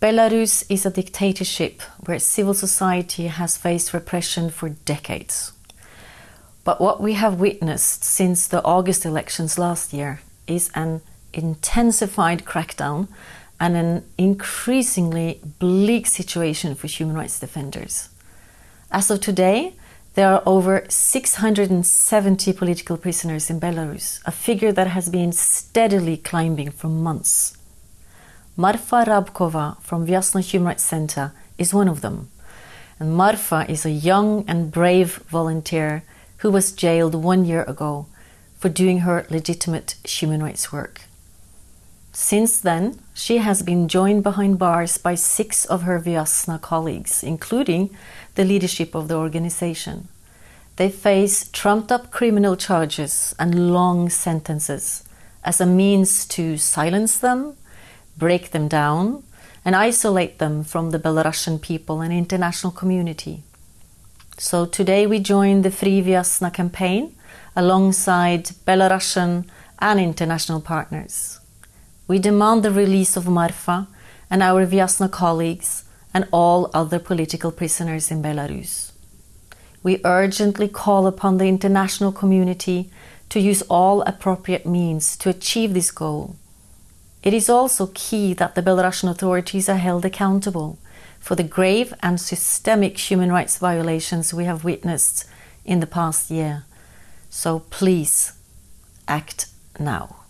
Belarus is a dictatorship where civil society has faced repression for decades. But what we have witnessed since the August elections last year is an intensified crackdown and an increasingly bleak situation for human rights defenders. As of today, there are over 670 political prisoners in Belarus, a figure that has been steadily climbing for months. Marfa Rabkova from Vyasna Human Rights Center is one of them. And Marfa is a young and brave volunteer who was jailed one year ago for doing her legitimate human rights work. Since then, she has been joined behind bars by six of her Vyasna colleagues, including the leadership of the organization. They face trumped up criminal charges and long sentences as a means to silence them, break them down, and isolate them from the Belarusian people and international community. So today we join the Free Vyasna campaign alongside Belarusian and international partners. We demand the release of Marfa and our Vyasna colleagues and all other political prisoners in Belarus. We urgently call upon the international community to use all appropriate means to achieve this goal. It is also key that the Belarusian authorities are held accountable for the grave and systemic human rights violations we have witnessed in the past year. So please act now.